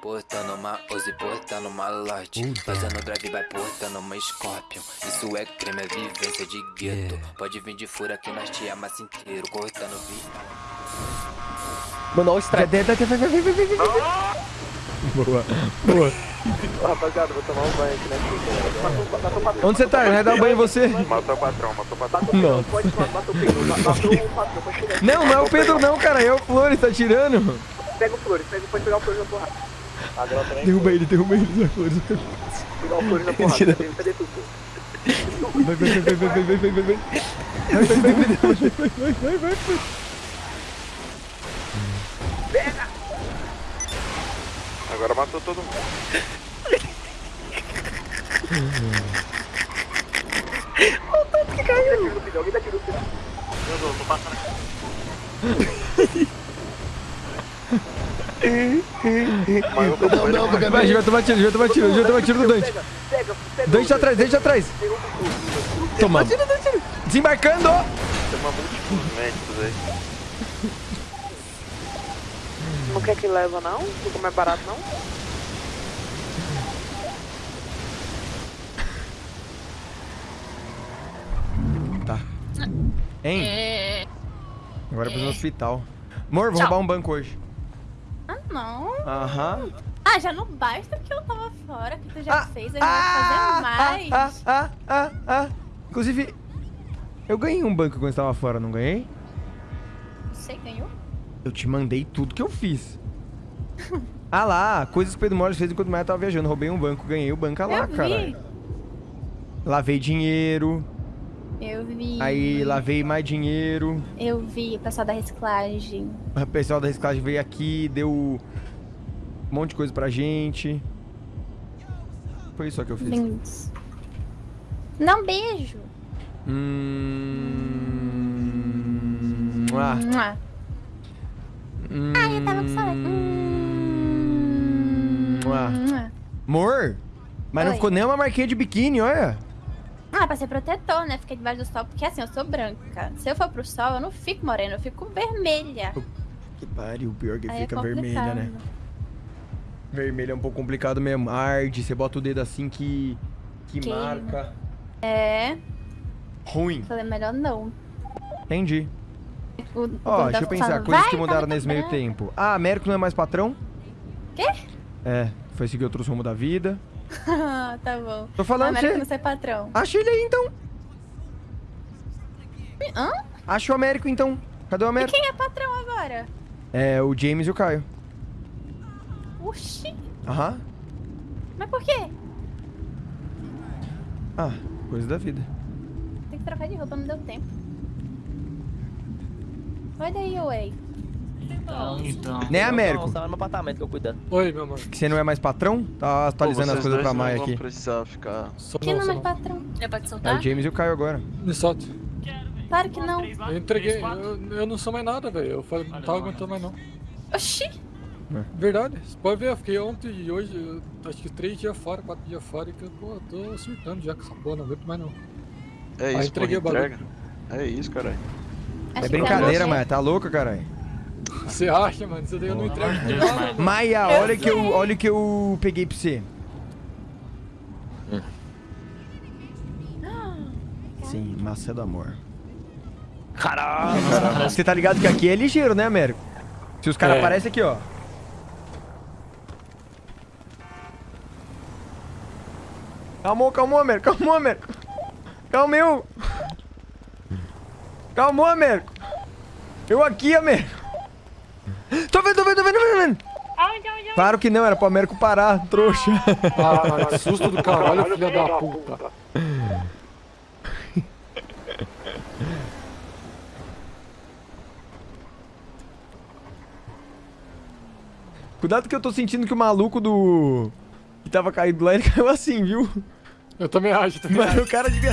Portando uma Uzi, portando uma Lorde Fazendo drive, vai portando uma Scorpion Isso é creme, é vivência de gueto Pode vir de fura que nós te amassa inteiro Cortando vi Mano, olha o strike. Vai, vai, vai, vai, vai, vai, vai. Boa, boa. Rapaziada, vou tomar um banho aqui xícara. Matou, matou patrão. Onde você tá? Vai dar um banho em você? Matou o patrão, matou o patrão. Matou o Pedro, Não. pode matar, matou o Pedro. Matou o patrão. Não, não é o Pedro não, cara. É o Flores, tá tirando. Pega o Flores, pega, pode pegar o Flores na porrada. Agora também. Derruba ele, derruba ele, vai, Flores. Pegar o Flores na porrada. Tudo? Vai, vai, vai, vai, vai, vai, vai, vai, vai. Vai, vai, vai, vai, vai, vai, vai, vai. Agora matou todo mundo. Alguém dá tiro no filho, alguém dá tiro no filho. Mas eu tô não, não, porque vai, vai tomar tiro, vai tomar tiro, vai tomar tiro do Dante. Dante atrás, Dante atrás. Toma. Desembarcando! Não quer que leva não? Fica mais barato não? Tá. Hein? É. Agora eu preciso no é. hospital. Amor, vou roubar um banco hoje. Ah, não. Aham. Ah, já não basta que eu tava fora, que tu já Ah, fez, eu vou fazer mais. Ah, ah, ah, ah. Inclusive, eu ganhei um banco quando estava fora, não ganhei? Você ganhou? Eu te mandei tudo que eu fiz. ah lá, coisas que o Pedro Morris fez enquanto o Maia tava viajando. Roubei um banco, ganhei o banco lá, eu vi. cara. Lavei dinheiro, Eu vi. aí lavei mais dinheiro. Eu vi o pessoal da reciclagem. O pessoal da reciclagem veio aqui, deu um monte de coisa pra gente. Foi isso só que eu fiz. Não, beijo. Hum... Ah, Mua. hum... Ah, eu tava com saudade. Hum. Ah. Amor, mas não Oi. ficou nem uma marquinha de biquíni, olha. Ah, pra ser protetor, né? Fiquei debaixo do sol, porque assim, eu sou branca. Se eu for pro sol, eu não fico morena, eu fico vermelha. Que pariu, pior que Aí é fica vermelha, complicado. né? Vermelho é um pouco complicado mesmo. Arde, você bota o dedo assim que. que Queima. marca. É, Ruim. falei melhor não. Entendi. O, o Ó, deixa eu pensar, falando, coisas "Vai, que mudaram tá nesse meio branca." tempo. Ah, Américo não é mais patrão? Quê? É, foi seguir outros rumos da vida. tá bom. Tô falando América você. não ser patrão. Acha ele aí então. Hã? Acha o Américo então. Cadê o E Américo? quem é patrão agora? É, o James e o Caio. Oxi. Aham. Mas por quê? Ah, coisa da vida. Tem que trocar de roupa, não deu tempo. Vai daí, Way. Então, então. Né, Américo? Não, só no meu apartamento que eu cuido. Oi, meu amor. Que você não é mais patrão? Tá atualizando as coisas pra Maia aqui. precisar ficar... Sou Quem não, não é mais não. patrão? Já pode É soltar? o James e o Caio agora. Me solta. Claro que não. Eu entreguei. Eu, eu não sou mais nada, velho. Eu falei, não tava aguentando mais não. Oxi. Verdade. Você pode ver, eu fiquei ontem e hoje, acho que três dias fora, quatro dias fora, e que eu pô, tô surtando já com essa porra, não aguento mais não. É isso, entreguei porra, o entrega. É isso, caralho. É que brincadeira, Maia. Tá louca, caralho? Você acha, mano? Isso daí eu não entrego de nada. Maia, Eu olha que eu, olha que eu peguei pra você. Sim, maçã do amor. Caralho! Você tá ligado que aqui é ligeiro, né, Américo? Se os caras É. aparecem aqui, ó. Calmou, calmou, Américo. Calmou, Américo. Calmeu. Calmou, Américo. Eu aqui, Américo. Tô vendo, tô vendo, tô vendo, tô vendo. Claro que não, era pro Américo parar, trouxa. Ah, que susto do caralho, filha da puta. Cuidado que eu tô sentindo que o maluco do... Que tava caído lá, ele caiu assim, viu? Eu também acho, também Mano, acho. o cara devia...